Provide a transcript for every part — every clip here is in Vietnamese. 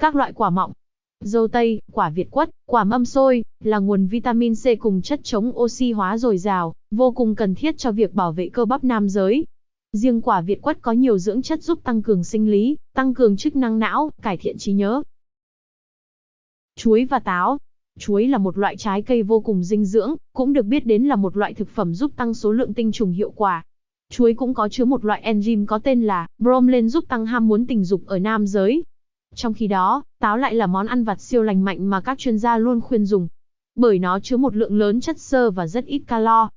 Các loại quả mọng, dâu tây, quả việt quất, quả mâm xôi, là nguồn vitamin C cùng chất chống oxy hóa dồi dào, vô cùng cần thiết cho việc bảo vệ cơ bắp nam giới. Riêng quả việt quất có nhiều dưỡng chất giúp tăng cường sinh lý, tăng cường chức năng não, cải thiện trí nhớ. Chuối và táo Chuối là một loại trái cây vô cùng dinh dưỡng, cũng được biết đến là một loại thực phẩm giúp tăng số lượng tinh trùng hiệu quả. Chuối cũng có chứa một loại enzyme có tên là bromelain giúp tăng ham muốn tình dục ở nam giới. Trong khi đó, táo lại là món ăn vặt siêu lành mạnh mà các chuyên gia luôn khuyên dùng. Bởi nó chứa một lượng lớn chất xơ và rất ít calo.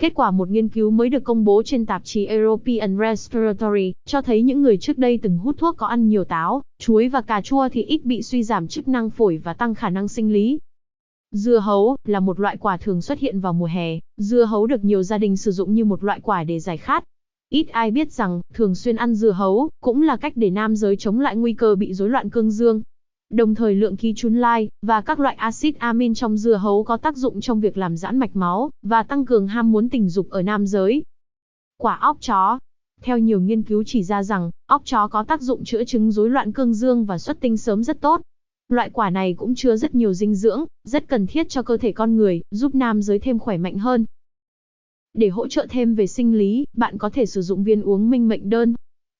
Kết quả một nghiên cứu mới được công bố trên tạp chí European Respiratory cho thấy những người trước đây từng hút thuốc có ăn nhiều táo, chuối và cà chua thì ít bị suy giảm chức năng phổi và tăng khả năng sinh lý. Dưa hấu là một loại quả thường xuất hiện vào mùa hè, dưa hấu được nhiều gia đình sử dụng như một loại quả để giải khát. Ít ai biết rằng, thường xuyên ăn dưa hấu cũng là cách để nam giới chống lại nguy cơ bị rối loạn cương dương. Đồng thời lượng khí chun lai và các loại axit amin trong dưa hấu có tác dụng trong việc làm giãn mạch máu và tăng cường ham muốn tình dục ở nam giới. Quả óc chó Theo nhiều nghiên cứu chỉ ra rằng, óc chó có tác dụng chữa chứng rối loạn cương dương và xuất tinh sớm rất tốt. Loại quả này cũng chứa rất nhiều dinh dưỡng, rất cần thiết cho cơ thể con người, giúp nam giới thêm khỏe mạnh hơn. Để hỗ trợ thêm về sinh lý, bạn có thể sử dụng viên uống minh mệnh đơn.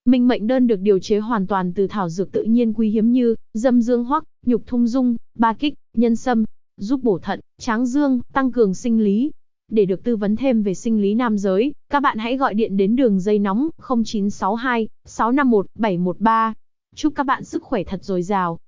Minh mệnh đơn được điều chế hoàn toàn từ thảo dược tự nhiên quý hiếm như dâm dương hoắc, nhục thung dung, ba kích, nhân sâm, giúp bổ thận, tráng dương, tăng cường sinh lý. Để được tư vấn thêm về sinh lý nam giới, các bạn hãy gọi điện đến đường dây nóng 0962 651 713. Chúc các bạn sức khỏe thật dồi dào.